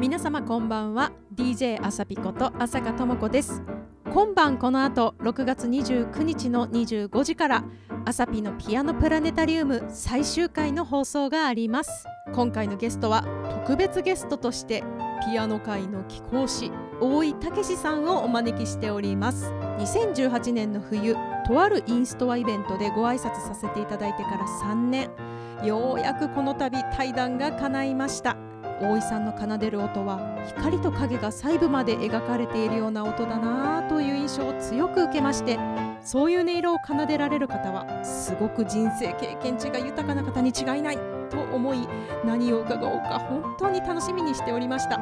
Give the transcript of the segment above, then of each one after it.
皆様こんばんは。DJ あさぴこと朝香智子です。今晩この後6月29日の25時からあさぴのピアノプラネタリウム最終回の放送があります。今回のゲストは特別ゲストとしてピアノ界の貴公子大井武さんをお招きしております。2018年の冬とあるインストアイベントでご挨拶させていただいてから3年。ようやくこの度対談が叶いました。大井さんの奏でる音は光と影が細部まで描かれているような音だなという印象を強く受けましてそういう音色を奏でられる方はすごく人生経験値が豊かな方に違いないと思い何を伺おうか本当に楽しみにしておりました。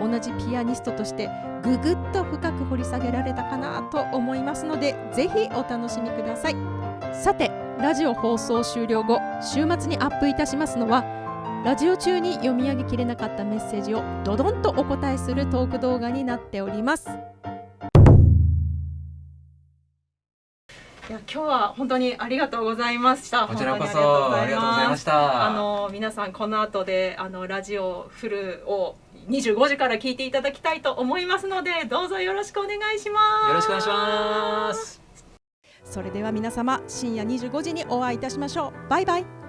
同じピアニストとしてぐぐっと深く掘り下げられたかなと思いますのでぜひお楽しみください。さてラジオ放送終了後週末にアップいたしますのはラジオ中に読み上げきれなかったメッセージをドドンとお答えするトーク動画になっておりますいや今日は本当にありがとうございました。こちらこそありがとうございました。あの皆さんこの後であのラジオフルを25時から聞いていただきたいと思いますのでどうぞよろしくお願いします。よろしくお願いします。それでは皆様深夜25時にお会いいたしましょう。バイバイ。